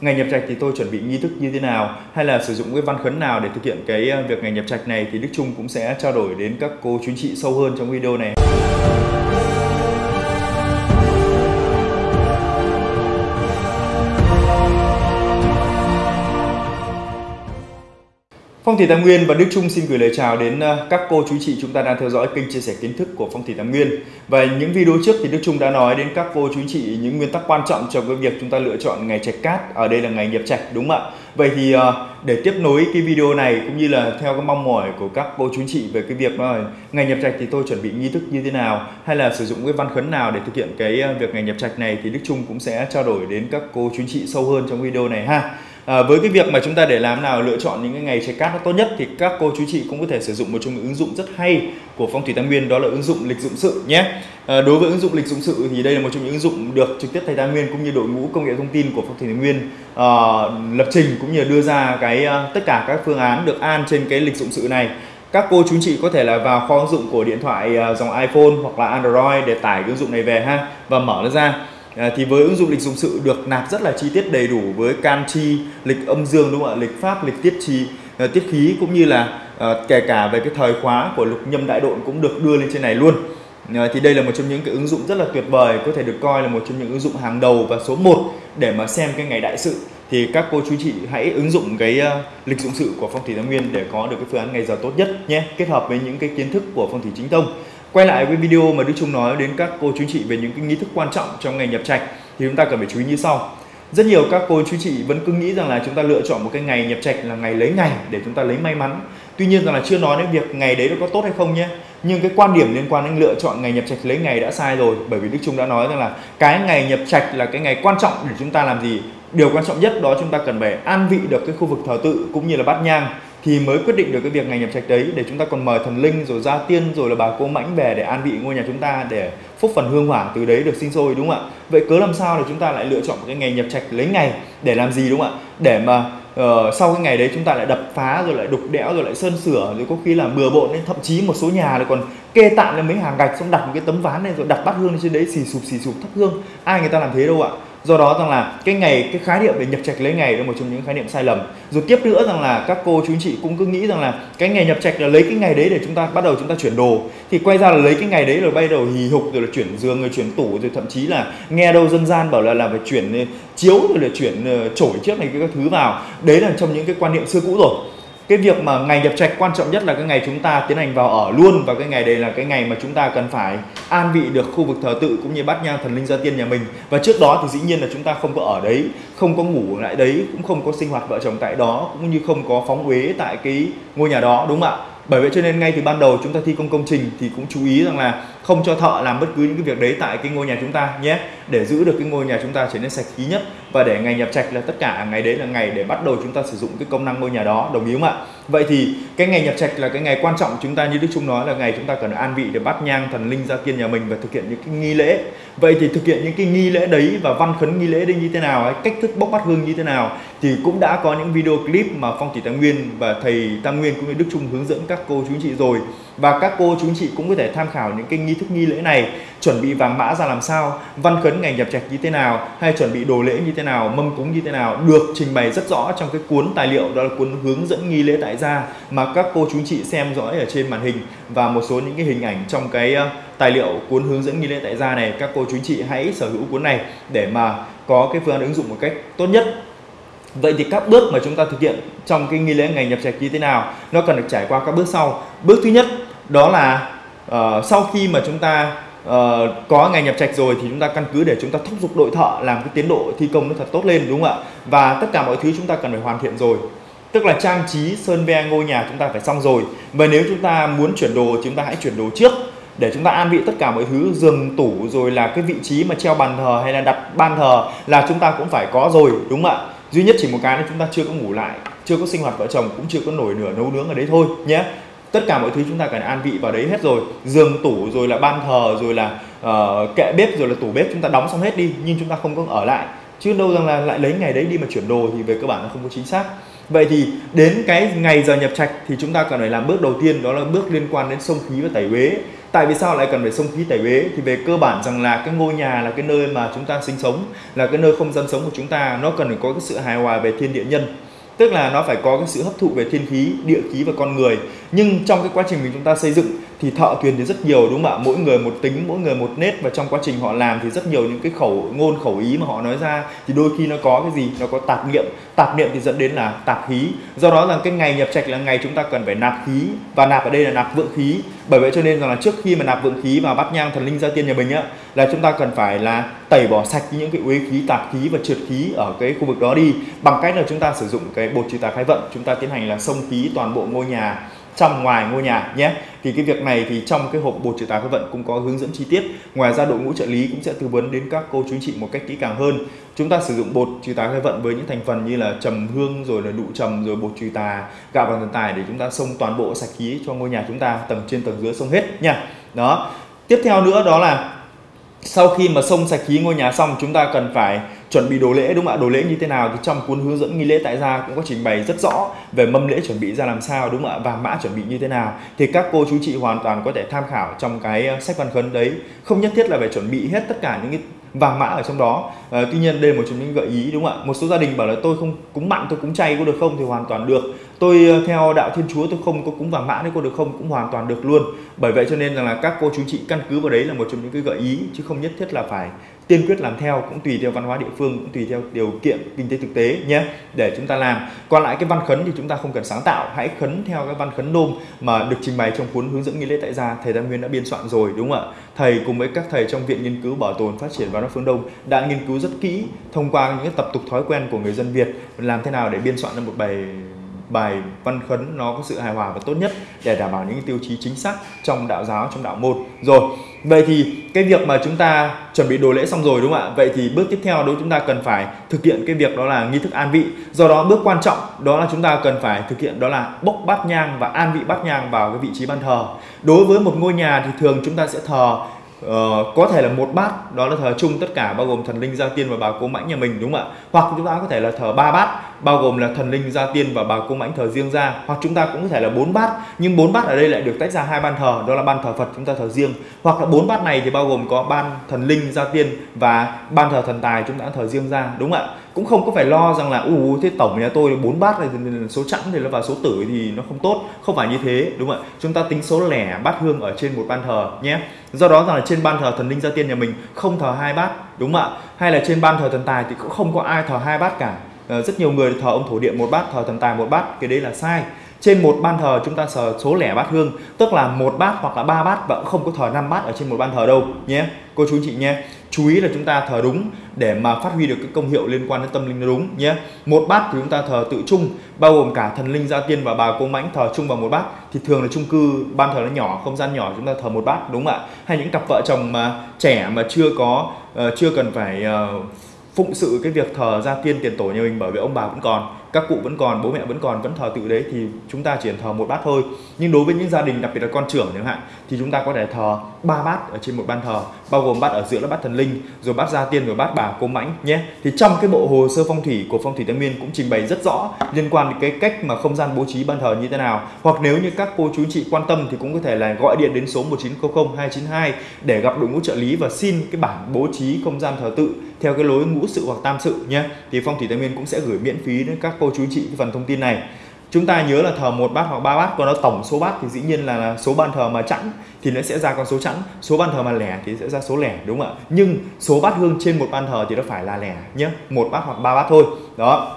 Ngày nhập trạch thì tôi chuẩn bị nghi thức như thế nào hay là sử dụng cái văn khấn nào để thực hiện cái ờ, việc ngày nhập trạch này thì Đức Trung cũng sẽ trao đổi đến các cô chú chị sâu hơn trong video này. Phong thủy Tam Nguyên và Đức Trung xin gửi lời chào đến ờ, các cô chú chị chúng ta đang theo dõi kênh chia sẻ kiến thức của Phong thủy Tam Nguyên. Và những video trước thì Đức Trung đã nói đến các cô chú chị, những nguyên tắc quan trọng trong cái việc chúng ta lựa chọn ngày trạch cát. Ở đây là ngày nhập trạch đúng không ạ? Vậy thì ờ, để tiếp nối cái video này cũng như là theo cái mong mỏi của các cô chú chị về cái việc đó ngày nhập trạch thì tôi chuẩn bị nghi thức như thế nào, hay là sử dụng cái văn khấn nào để thực hiện cái ờ, việc ngày nhập trạch này thì Đức Trung cũng sẽ trao đổi đến các cô chú chị sâu hơn trong video này ha. À, với cái việc mà chúng ta để làm nào lựa chọn những cái ngày trái cát nó tốt nhất thì các cô chú chị cũng có thể sử dụng một trong những ứng dụng rất hay của phong thủy tam nguyên đó là ứng dụng lịch dụng sự nhé. À, đối với ứng dụng lịch dụng sự thì đây là một trong những ứng dụng được trực tiếp thầy tam nguyên cũng như đội ngũ công nghệ thông tin của phong thủy tam nguyên uh, lập trình cũng như đưa ra cái uh, tất cả các phương án được an trên cái lịch dụng sự này. Các cô chú chị có thể là vào kho ứng dụng của điện thoại uh, dòng iPhone hoặc là Android để tải ứng dụng này về ha và mở nó ra. À, thì với ứng dụng lịch dụng sự được nạp rất là chi tiết đầy đủ với can chi, lịch âm dương đúng không ạ, lịch pháp, lịch tiết chi, à, tiết khí cũng như là à, kể cả về cái thời khóa của lục nhâm đại độn cũng được đưa lên trên này luôn. À, thì đây là một trong những cái ứng dụng rất là tuyệt vời, có thể được coi là một trong những ứng dụng hàng đầu và số 1 để mà xem cái ngày đại sự. Thì các cô chú chị hãy ứng dụng cái uh, lịch dụng sự của phong thủy tam nguyên để có được cái phương án ngày giờ tốt nhất nhé, kết hợp với những cái kiến thức của phong thủy chính tông quay lại với video mà Đức Trung nói đến các cô chú chị về những cái nghi thức quan trọng trong ngày nhập trạch, thì chúng ta cần phải chú ý như sau. Rất nhiều các cô chú chị vẫn cứ nghĩ rằng là chúng ta lựa chọn một cái ngày nhập trạch là ngày lấy ngày để chúng ta lấy may mắn. Tuy nhiên rằng là chưa nói đến việc ngày đấy nó có tốt hay không nhé. Nhưng cái quan điểm liên quan đến lựa chọn ngày nhập trạch lấy ngày đã sai rồi, bởi vì Đức Trung đã nói rằng là cái ngày nhập trạch là cái ngày quan trọng để chúng ta làm gì. Điều quan trọng nhất đó chúng ta cần phải an vị được cái khu vực thờ tự cũng như là bát nhang thì mới quyết định được cái việc ngày nhập trạch đấy để chúng ta còn mời thần linh rồi gia tiên rồi là bà cô mãnh về để an vị ngôi nhà chúng ta để phúc phần hương hỏa từ đấy được sinh sôi đúng không ạ? Vậy cớ làm sao để chúng ta lại lựa chọn cái ngày nhập trạch lấy ngày để làm gì đúng không ạ? Để mà uh, sau cái ngày đấy chúng ta lại đập phá rồi lại đục đẽo rồi lại sơn sửa rồi có khi là bừa bộn nên thậm chí một số nhà lại còn kê tạm lên mấy hàng gạch xong đặt một cái tấm ván này rồi đặt bát hương lên trên đấy xì sụp xì sụp thắp hương. Ai người ta làm thế đâu ạ? Do đó rằng là cái ngày, cái khái niệm về nhập trạch lấy ngày là một trong những khái niệm sai lầm. Rồi tiếp nữa rằng là các cô chú anh chị cũng cứ nghĩ rằng là cái ngày nhập trạch là lấy cái ngày đấy để chúng ta, bắt đầu chúng ta chuyển đồ. Thì quay ra là lấy cái ngày đấy rồi bay đầu hì hục rồi là chuyển giường rồi chuyển tủ rồi thậm chí là nghe đâu dân gian bảo là làm phải chuyển ờ, chiếu rồi là chuyển ờ, chổi trước này cái thứ vào. Đấy là trong những cái quan niệm xưa cũ rồi cái việc mà ngày nhập trạch quan trọng nhất là cái ngày chúng ta tiến hành vào ở luôn và cái ngày đây là cái ngày mà chúng ta cần phải an vị được khu vực thờ tự cũng như bát nhang thần linh gia tiên nhà mình. Và trước đó thì dĩ nhiên là chúng ta không có ở đấy, không có ngủ lại đấy, cũng không có sinh hoạt vợ chồng tại đó, cũng như không có phóng uế tại cái ngôi nhà đó, đúng không ạ? Bởi vậy cho nên ngay từ ban đầu chúng ta thi công công trình thì cũng chú ý rằng là không cho thợ làm bất cứ những cái việc đấy tại cái ngôi nhà chúng ta nhé để giữ được cái ngôi nhà chúng ta trở nên sạch khí nhất. Và để ngày nhập trạch là tất cả ngày đấy là ngày để bắt đầu chúng ta sử dụng cái công năng ngôi nhà đó, đồng ý không ạ? Vậy thì cái ngày nhập trạch là cái ngày quan trọng chúng ta như đức trung nói là ngày chúng ta cần an vị để bắt nhang, thần linh gia tiên nhà mình và thực hiện những cái nghi lễ. Vậy thì thực hiện những cái nghi lễ đấy và văn khấn nghi lễ đấy như thế nào hay cách thức bốc bắt hương như thế nào thì cũng đã có những video clip mà phong thủy tam nguyên và thầy tam nguyên cũng như đức trung hướng dẫn các cô chú chị rồi. Và các cô chú chị cũng có thể tham khảo những cái nghi thức nghi lễ này, chuẩn bị vàng mã ra làm sao. Văn khấn ngày nhập trạch như thế nào hay chuẩn bị đồ lễ như thế nào mâm cúng như thế nào được trình bày rất rõ trong cái cuốn tài liệu đó là cuốn hướng dẫn nghi lễ tại gia mà các cô chú chị xem dõi ở trên màn hình và một số những cái hình ảnh trong cái ờ, tài liệu cuốn hướng dẫn nghi lễ tại gia này các cô chú chị hãy sở hữu cuốn này để mà có cái phương án ứng dụng một cách tốt nhất Vậy thì các bước mà chúng ta thực hiện trong cái nghi lễ ngày nhập trạch như thế nào nó cần được trải qua các bước sau. Bước thứ nhất đó là uh, sau khi mà chúng ta Ờ, có ngày nhập trạch rồi thì chúng ta căn cứ để chúng ta thúc giục đội thợ làm cái tiến độ thi công nó thật tốt lên, đúng không ạ? Và tất cả mọi thứ chúng ta cần phải hoàn thiện rồi. Tức là trang trí sơn ve ngôi nhà chúng ta phải xong rồi. Và nếu chúng ta muốn chuyển đồ thì chúng ta hãy chuyển đồ trước, để chúng ta an vị tất cả mọi thứ, giường tủ rồi là cái vị trí mà treo bàn thờ hay là đặt ban thờ là chúng ta cũng phải có rồi, đúng không ạ? Duy nhất chỉ một cái là chúng ta chưa có ngủ lại, chưa có sinh hoạt vợ chồng, cũng chưa có nổi nửa nấu nướng ở đấy thôi, nhé tất cả mọi thứ chúng ta cần an vị vào đấy hết rồi. Giường tủ rồi là ban thờ rồi là uh, kệ bếp rồi là tủ bếp chúng ta đóng xong hết đi nhưng chúng ta không có ở lại. Chứ đâu rằng là lại lấy ngày đấy đi mà chuyển đồ thì về cơ bản nó không có chính xác. Vậy thì đến cái ngày giờ nhập trạch thì chúng ta cần phải làm bước đầu tiên đó là bước liên quan đến sông khí và tẩy uế. Tại vì sao lại cần phải sông khí tẩy uế? Thì về cơ bản rằng là cái ngôi nhà là cái nơi mà chúng ta sinh sống là cái nơi không gian sống của chúng ta nó cần phải có cái sự hài hòa về thiên địa nhân tức là nó phải có cái sự hấp thụ về thiên khí, địa khí và con người. Nhưng trong cái quá trình mình chúng ta xây dựng thì thợ thuyền thì rất nhiều, đúng không ạ? Mỗi người một tính, mỗi người một nét và trong quá trình họ làm thì rất nhiều những cái khẩu ngôn, khẩu ý mà họ nói ra. Thì đôi khi nó có cái gì? Nó có tạp niệm tạp niệm thì dẫn đến là tạp khí. Do đó là cái ngày nhập trạch là ngày chúng ta cần phải nạp khí, và nạp ở đây là nạp vượng khí. Bởi vậy cho nên rằng là trước khi mà nạp vượng khí vào bát nhang thần linh gia tiên nhà mình á, là chúng ta cần phải là tẩy bỏ sạch những cái uế khí, tạp khí và trượt khí ở cái khu vực đó đi. Bằng cách là chúng ta sử dụng cái bột trừ tà khai vận, chúng ta tiến hành là xông khí toàn bộ ngôi nhà trong ngoài ngôi nhà nhé. Thì cái việc này thì trong cái hộp bột trừ tà khai vận cũng có hướng dẫn chi tiết. Ngoài ra đội ngũ trợ lý cũng sẽ tư vấn đến các cô chú anh chị một cách kỹ càng hơn. Chúng ta sử dụng bột trừ tà khai vận với những thành phần như là trầm hương, rồi là đụ trầm, rồi bột trừ tà, gạo và thần tài để chúng ta xông toàn bộ sạch khí cho ngôi nhà chúng ta tầng trên tầng dưới xông hết nha. Đó. Tiếp theo nữa đó là sau khi mà xông sạch khí ngôi nhà xong, chúng ta cần phải chuẩn bị đồ lễ đúng không ạ? Đồ lễ như thế nào thì trong cuốn hướng dẫn nghi lễ tại gia cũng có trình bày rất rõ về mâm lễ chuẩn bị ra làm sao đúng không ạ? Và mã chuẩn bị như thế nào. Thì các cô chú chị hoàn toàn có thể tham khảo trong cái ờ, sách văn khấn đấy. Không nhất thiết là phải chuẩn bị hết tất cả những cái vàng mã ở trong đó. À, tuy nhiên đây là một trong những gợi ý đúng không ạ? Một số gia đình bảo là tôi không cúng mặn tôi cúng chay có được không? Thì hoàn toàn được. Tôi ờ, theo đạo thiên chúa tôi không có cúng vàng mã đấy có được không? Cũng hoàn toàn được luôn. Bởi vậy cho nên là các cô chú chị căn cứ vào đấy là một trong những cái gợi ý chứ không nhất thiết là phải tiên quyết làm theo cũng tùy theo văn hóa địa phương, cũng tùy theo điều kiện kinh tế thực tế nhé, để chúng ta làm. Còn lại cái văn khấn thì chúng ta không cần sáng tạo, hãy khấn theo cái văn khấn nôm mà được trình bày trong cuốn hướng dẫn nghi lễ tại gia, thầy Tam Nguyên đã biên soạn rồi, đúng không ạ? Thầy cùng với các thầy trong viện nghiên cứu bảo tồn, phát triển văn hóa phương Đông đã nghiên cứu rất kỹ thông qua những tập tục thói quen của người dân Việt. Làm thế nào để biên soạn ra một bài bài văn khấn nó có sự hài hòa và tốt nhất để đảm bảo những tiêu chí chính xác trong đạo giáo, trong đạo môn. Rồi, vậy thì cái việc mà chúng ta chuẩn bị đồ lễ xong rồi đúng không ạ? Vậy thì bước tiếp theo đó chúng ta cần phải thực hiện cái việc đó là nghi thức an vị. Do đó, bước quan trọng đó là chúng ta cần phải thực hiện đó là bốc bát nhang và an vị bát nhang vào cái vị trí ban thờ. Đối với một ngôi nhà thì thường chúng ta sẽ thờ Uh, có thể là một bát đó là thờ chung tất cả bao gồm thần linh gia tiên và bà cố mãnh nhà mình đúng không ạ? Hoặc chúng ta có thể là thờ ba bát bao gồm là thần linh gia tiên và bà cô mãnh thờ riêng ra. Hoặc chúng ta cũng có thể là bốn bát nhưng bốn bát ở đây lại được tách ra hai ban thờ đó là ban thờ phật chúng ta thờ riêng. Hoặc là bốn bát này thì bao gồm có ban thần linh gia tiên và ban thờ thần tài chúng ta thờ riêng ra đúng không ạ? Cũng không có phải lo rằng là u thế tổng nhà tôi bốn bát này số chẵn thì nó vào số tử thì nó không tốt. Không phải như thế, đúng không ạ? Chúng ta tính số lẻ bát hương ở trên một ban thờ nhé. Do đó rằng là trên ban thờ thần linh gia tiên nhà mình không thờ hai bát, đúng không ạ? Hay là trên ban thờ thần tài thì cũng không có ai thờ hai bát cả. Ờ, rất nhiều người thờ ông thổ địa một bát, thờ thần tài một bát, cái đấy là sai. Trên một ban thờ chúng ta sờ số lẻ bát hương, tức là một bát hoặc là ba bát, và cũng không có thờ năm bát ở trên một ban thờ đâu nhé, cô chú chị nhé chú ý là chúng ta thờ đúng để mà phát huy được cái công hiệu liên quan đến tâm linh đúng nhé. Một bát thì chúng ta thờ tự chung bao gồm cả thần linh gia tiên và bà cô mãnh thờ chung vào một bát. Thì thường là chung cư ban thờ nó nhỏ không gian nhỏ chúng ta thờ một bát đúng không ạ? Hay những cặp vợ chồng mà trẻ mà chưa có uh, chưa cần phải uh, phụng sự cái việc thờ gia tiên tiền tổ nhà mình bởi vì ông bà vẫn còn các cụ vẫn còn, bố mẹ vẫn còn, vẫn thờ tự đấy thì chúng ta chỉ thờ một bát thôi. Nhưng đối với những gia đình, đặc biệt là con trưởng chẳng hạn, thì chúng ta có thể thờ ba bát ở trên một ban thờ, bao gồm bát ở giữa là bát thần linh, rồi bát gia tiên rồi bát bà, cô mãnh nhé. Thì trong cái bộ hồ sơ phong thủy của phong thủy tây nguyên cũng trình bày rất rõ liên quan đến cái cách mà không gian bố trí ban thờ như thế nào. Hoặc nếu như các cô chú chị quan tâm thì cũng có thể là gọi điện đến số 1900 292 để gặp đội ngũ trợ lý và xin cái bản bố trí không gian thờ tự theo cái lối ngũ sự hoặc tam sự nhé. Thì phong thủy tây nguyên cũng sẽ gửi miễn phí đến các cô chú chị cái phần thông tin này. Chúng ta nhớ là thờ một bát hoặc ba bát, còn nó tổng số bát thì dĩ nhiên là số ban thờ mà chẵn thì nó sẽ ra con số chẵn, số ban thờ mà lẻ thì sẽ ra số lẻ, đúng không ạ? Nhưng số bát hương trên một ban thờ thì nó phải là lẻ nhé, một bát hoặc ba bát thôi. Đó.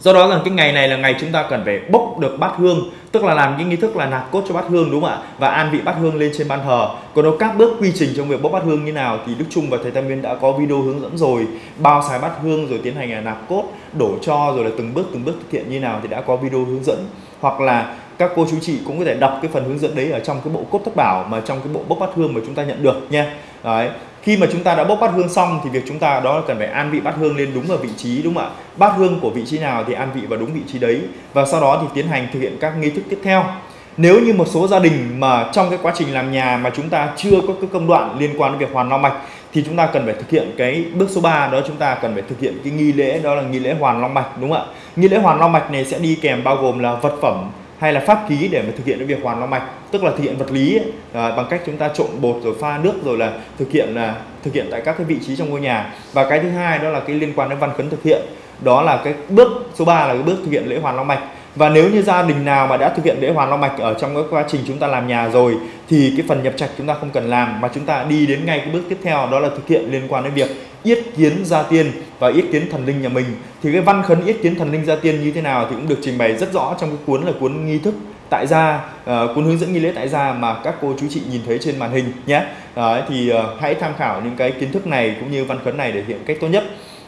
Do đó là cái ngày này là ngày chúng ta cần phải bốc được bát hương tức là làm những nghi thức là nạp cốt cho bát hương, đúng không ạ? Và an vị bát hương lên trên ban thờ. Còn đâu, các bước quy trình trong việc bốc bát hương như nào thì đức trung và thầy tam nguyên đã có video hướng dẫn rồi. Bao xài bát hương rồi tiến hành là nạp cốt, đổ cho, rồi là từng bước từng bước thực hiện như nào thì đã có video hướng dẫn. Hoặc là các cô chú chị cũng có thể đọc cái phần hướng dẫn đấy ở trong cái bộ cốt thất bảo mà trong cái bộ bốc bát hương mà chúng ta nhận được nha. Đấy khi mà chúng ta đã bốc bát hương xong thì việc chúng ta đó là cần phải an vị bát hương lên đúng ở vị trí, đúng không ạ? Bát hương của vị trí nào thì an vị vào đúng vị trí đấy. Và sau đó thì tiến hành thực hiện các nghi thức tiếp theo. Nếu như một số gia đình mà trong cái quá trình làm nhà mà chúng ta chưa có cái công đoạn liên quan đến việc hoàn long mạch thì chúng ta cần phải thực hiện cái bước số 3 đó chúng ta cần phải thực hiện cái nghi lễ, đó là nghi lễ hoàn long mạch, đúng không ạ? Nghi lễ hoàn long mạch này sẽ đi kèm bao gồm là vật phẩm hay là pháp ký để mà thực hiện cái việc hoàn long mạch. Tức là thực hiện vật lý ấy, à, bằng cách chúng ta trộn bột rồi pha nước rồi là thực hiện là thực hiện tại các cái vị trí trong ngôi nhà. Và cái thứ hai đó là cái liên quan đến văn khấn thực hiện. Đó là cái bước số 3 là cái bước thực hiện lễ hoàn long mạch và nếu như gia đình nào mà đã thực hiện lễ hoàn long mạch ở trong cái quá trình chúng ta làm nhà rồi thì cái phần nhập trạch chúng ta không cần làm mà chúng ta đi đến ngay cái bước tiếp theo đó là thực hiện liên quan đến việc yết kiến gia tiên và yết kiến thần linh nhà mình. Thì cái văn khấn yết kiến thần linh gia tiên như thế nào thì cũng được trình bày rất rõ trong cái cuốn là cuốn nghi thức tại gia uh, cuốn hướng dẫn nghi lễ tại gia mà các cô chú chị nhìn thấy trên màn hình nhé. Đấy, thì uh, hãy tham khảo những cái kiến thức này cũng như văn khấn này để hiện cách tốt nhất.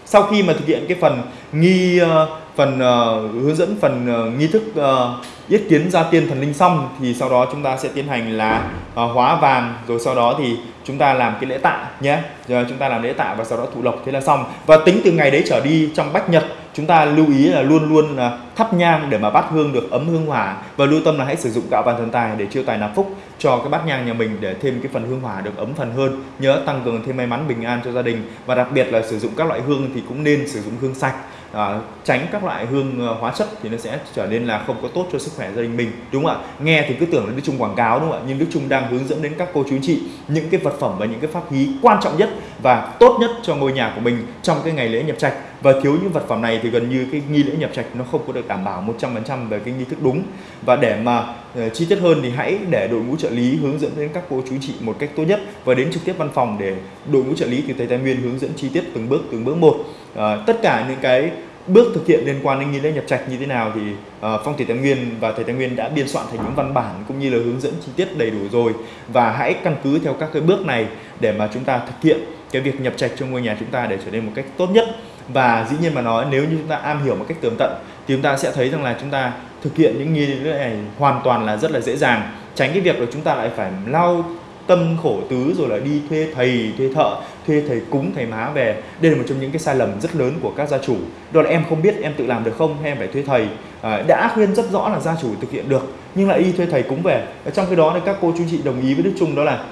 Sau khi mà thực hiện cái phần nghi uh, phần uh, hướng dẫn phần uh, nghi thức uh, yết kiến gia tiên thần linh xong thì sau đó chúng ta sẽ tiến hành là uh, hóa vàng rồi sau đó thì chúng ta làm cái lễ tạ nhé. Rồi chúng ta làm lễ tạ và sau đó thụ lộc thế là xong. Và tính từ ngày đấy trở đi trong bách nhật chúng ta lưu ý là luôn luôn là thắp nhang để mà bát hương được ấm hương hỏa và lưu tâm là hãy sử dụng gạo vàng thần tài để chiêu tài nạp phúc cho cái bát nhang nhà mình để thêm cái phần hương hỏa được ấm phần hơn nhớ tăng cường thêm may mắn bình an cho gia đình. Và đặc biệt là sử dụng các loại hương thì cũng nên sử dụng hương sạch. À, tránh các loại hương ờ, hóa chất thì nó sẽ trở nên là không có tốt cho sức khỏe gia đình mình đúng không ạ? Nghe thì cứ tưởng là Đức Trung quảng cáo đúng không ạ? Nhưng Đức Trung đang hướng dẫn đến các cô chú chị những cái vật phẩm và những cái pháp khí quan trọng nhất và tốt nhất cho ngôi nhà của mình trong cái ngày lễ nhập trạch. Và thiếu những vật phẩm này thì gần như cái nghi lễ nhập trạch nó không có được đảm bảo 100% về cái nghi thức đúng. Và để mà Ờ, chi tiết hơn thì hãy để đội ngũ trợ lý hướng dẫn đến các cô chú chị một cách tốt nhất và đến trực tiếp văn phòng để đội ngũ trợ lý từ thầy Tài Nguyên hướng dẫn chi tiết từng bước từng bước một. À, tất cả những cái bước thực hiện liên quan đến nghi lễ nhập trạch như thế nào thì uh, phong thủy Tài nguyên và thầy Tài nguyên đã biên soạn thành những văn bản cũng như là hướng dẫn chi tiết đầy đủ rồi. Và hãy căn cứ theo các cái bước này để mà chúng ta thực hiện cái việc nhập trạch cho ngôi nhà chúng ta để trở nên một cách tốt nhất. Và dĩ nhiên mà nói nếu như chúng ta am hiểu một cách tường tận thì chúng ta sẽ thấy rằng là chúng ta thực hiện những nghi lễ này hoàn toàn là rất là dễ dàng. Tránh cái việc là chúng ta lại phải lau tâm khổ tứ rồi là đi thuê thầy thuê thợ thuê thầy cúng thầy má về. Đây là một trong những cái sai lầm rất lớn của các gia chủ. Đó là em không biết em tự làm được không hay em phải thuê thầy. À, đã khuyên rất rõ là gia chủ thực hiện được nhưng lại đi thuê thầy cúng về. Ở trong cái đó thì các cô chú chị đồng ý với đức trung đó là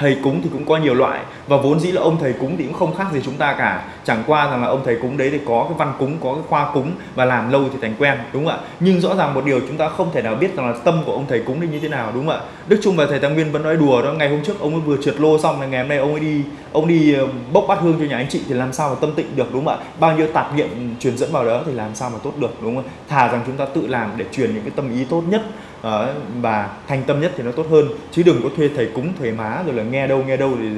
thầy cúng thì cũng có nhiều loại. Và vốn dĩ là ông thầy cúng thì cũng không khác gì chúng ta cả. Chẳng qua rằng là ông thầy cúng đấy thì có cái văn cúng, có cái khoa cúng và làm lâu thì thành quen, đúng không ạ? Nhưng rõ ràng một điều chúng ta không thể nào biết rằng là tâm của ông thầy cúng thì như thế nào, đúng không ạ? Đức trung và thầy Tăng nguyên vẫn nói đùa đó, ngày hôm trước ông ấy vừa trượt lô xong là ngày hôm nay ông ấy đi, ông đi ờ, bốc bát hương cho nhà anh chị thì làm sao mà tâm tịnh được, đúng không ạ? Bao nhiêu tạp niệm truyền dẫn vào đó thì làm sao mà tốt được, đúng không thà rằng chúng ta tự làm để truyền những cái tâm ý tốt nhất Ờ, và thành tâm nhất thì nó tốt hơn. Chứ đừng có thuê thầy cúng, thầy má, rồi là nghe đâu nghe đâu thì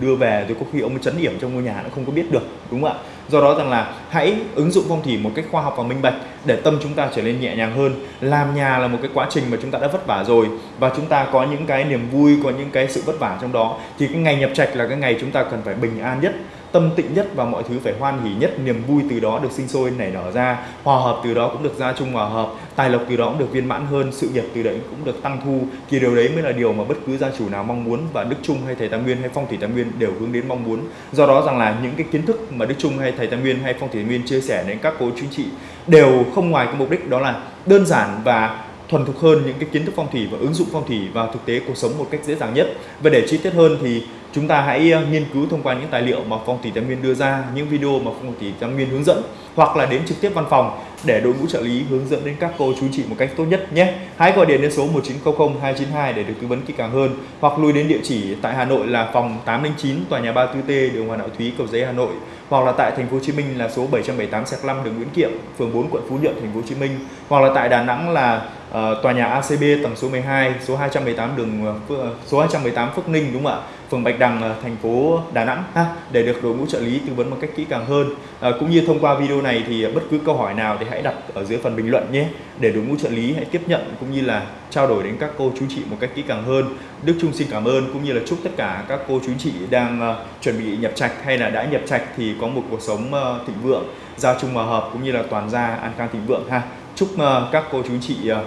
đưa về, rồi có khi ông chấn điểm trong ngôi nhà, nó không có biết được, đúng không ạ? Do đó rằng là hãy ứng dụng phong thủy một cách khoa học và minh bạch để tâm chúng ta trở nên nhẹ nhàng hơn. Làm nhà là một cái quá trình mà chúng ta đã vất vả rồi, và chúng ta có những cái niềm vui, có những cái sự vất vả trong đó, thì cái ngày nhập trạch là cái ngày chúng ta cần phải bình an nhất tâm tịnh nhất và mọi thứ phải hoan hỉ nhất. Niềm vui từ đó được sinh sôi, nảy nở ra. Hòa hợp từ đó cũng được gia chung hòa hợp. Tài lộc từ đó cũng được viên mãn hơn. Sự nghiệp từ đấy cũng được tăng thu. Thì điều đấy mới là điều mà bất cứ gia chủ nào mong muốn và đức trung hay thầy tam nguyên hay phong thủy tam nguyên đều hướng đến mong muốn. Do đó rằng là những cái kiến thức mà đức trung hay thầy tam nguyên hay phong thủy tam nguyên chia sẻ đến các cô chính trị đều không ngoài cái mục đích đó là đơn giản và thuần thục hơn những cái kiến thức phong thủy và ứng dụng phong thủy vào thực tế cuộc sống một cách dễ dàng nhất. Và để chi tiết hơn thì chúng ta hãy ờ, nghiên cứu thông qua những tài liệu mà phong thủy tam viên đưa ra, những video mà phong thủy tam viên hướng dẫn, hoặc là đến trực tiếp văn phòng để đội ngũ trợ lý hướng dẫn đến các cô chú chị một cách tốt nhất nhé. Hãy gọi điện đến số 1900 292 để được tư vấn kỹ càng hơn, hoặc lui đến địa chỉ tại Hà Nội là phòng 809 tòa nhà 34T đường Hoàng Đạo Thúy, cầu giấy, Hà Nội, hoặc là tại thành phố Hồ Chí Minh là số 778 5 đường Nguyễn Kiệm, phường 4 quận Phú Nhuận, thành phố Hồ Chí Minh, hoặc là tại Đà Nẵng là uh, tòa nhà ACB tầng số 12 số 218 đường uh, số 218 Phước Ninh đúng không ạ? Phường Bạch Đằng thành phố Đà Nẵng ha để được đội ngũ trợ lý tư vấn một cách kỹ càng hơn. À, cũng như thông qua video này thì bất cứ câu hỏi nào thì hãy đặt ở dưới phần bình luận nhé để đội ngũ trợ lý hãy tiếp nhận cũng như là trao đổi đến các cô chú chị một cách kỹ càng hơn. Đức Trung xin cảm ơn cũng như là chúc tất cả các cô chú chị đang uh, chuẩn bị nhập trạch hay là đã nhập trạch thì có một cuộc sống uh, thịnh vượng gia chung hòa hợp cũng như là toàn gia an khang thịnh vượng ha. Chúc uh, các cô chú chị uh,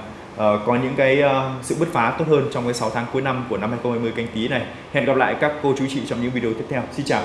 Ờ, có những cái ờ, sự bứt phá tốt hơn trong cái 6 tháng cuối năm của năm 2020 canh tí này. Hẹn gặp lại các cô chú chị trong những video tiếp theo. Xin chào.